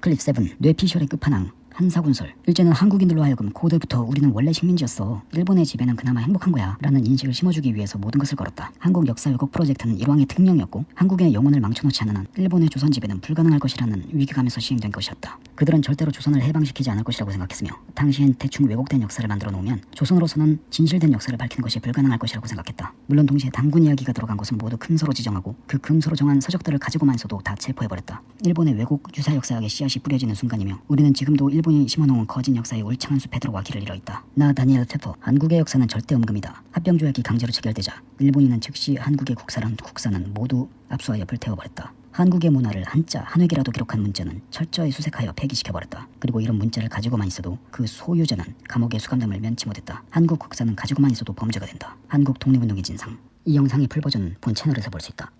클립 7 뇌피셜의 끝판왕 한사군설. 일제는 한국인들로 하여금 고대부터 우리는 원래 식민지였어. 일본의 지배는 그나마 행복한 거야. 라는 인식을 심어주기 위해서 모든 것을 걸었다. 한국 역사 왜곡 프로젝트는 일왕의 특명이었고 한국의 영혼을 망쳐놓지 않는 한 일본의 조선 지배는 불가능할 것이라는 위기감에서 시행된 것이었다 그들은 절대로 조선을 해방시키지 않을 것이라고 생각했으며 당시엔 대충 왜곡된 역사를 만들어 놓으면 조선으로서는 진실된 역사를 밝히는 것이 불가능할 것이라고 생각했다 물론 동시에 단군 이야기가 들어간 것은 모두 금서로 지정하고 그 금서로 정한 서적들을 가지고만서도 다 체포해버렸다 일본의 왜곡 유사 역사학의 씨앗이 뿌려지는 순간이며 우리는 지금도 일본이 심어놓은 거짓 역사의 울창한 숲에 들어와 길을 잃어 있다. 나다니엘 페퍼 한국의 역사는 절대 엄금이다. 합병조약이 강제로 체결되자 일본인은 즉시 한국의 국사랑 국사는 모두 압수하여 불태워버렸다. 한국의 문화를 한자 한 획이라도 기록한 문자는 철저히 수색하여 폐기시켜버렸다. 그리고 이런 문자를 가지고만 있어도 그 소유자는 감옥의 수감됨을 면치 못했다. 한국 국사는 가지고만 있어도 범죄가 된다. 한국 독립운동의 진상 이 영상의 풀버전은 본 채널에서 볼 수 있다.